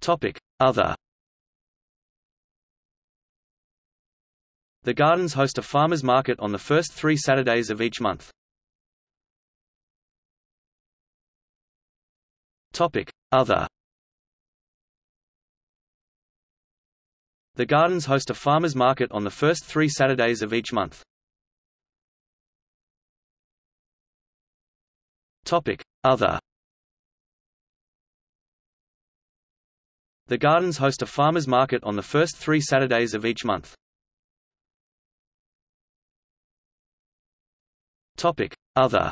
Topic. Other The Gardens host a farmers market on the first three Saturdays of each month. Topic. Other The Gardens host a farmers market on the first three Saturdays of each month. Topic. Other The Gardens host a farmers market on the first three Saturdays of each month. Other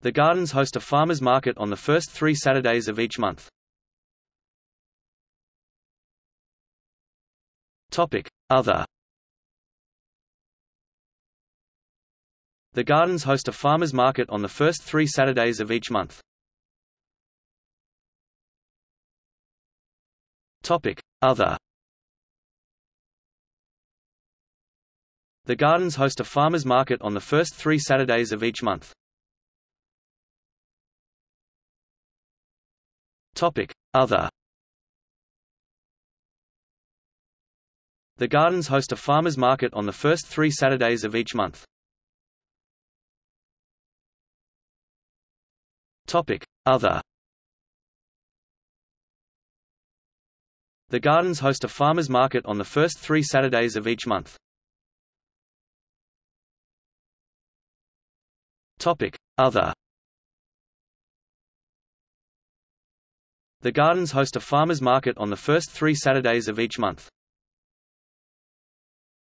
The Gardens host a farmers market on the first three Saturdays of each month. Other The Gardens host a farmers market on the first three Saturdays of each month. Topic. Other The Gardens host a farmers market on the first three Saturdays of each month. Topic. Other The Gardens host a farmers market on the first three Saturdays of each month. Topic. Other The Gardens host a farmers market on the first three Saturdays of each month. Other The Gardens host a farmers market on the first three Saturdays of each month.